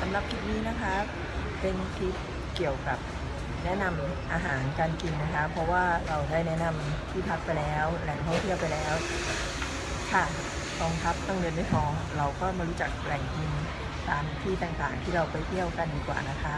สำหรับคลิปนี้นะคะ เป็นคลิปเกี่ยวกับแนะนำอาหารการกินนะคะ เพราะว่าเราได้แนะนำที่พักไปแล้วแหล่งท่องเที่ยวไปแล้วค่ะกองทัพต้องเดินด้วยท้อง เราก็มารู้จักแหล่งกินตามที่ต่างๆที่เราไปเที่ยวกันดีกว่านะคะ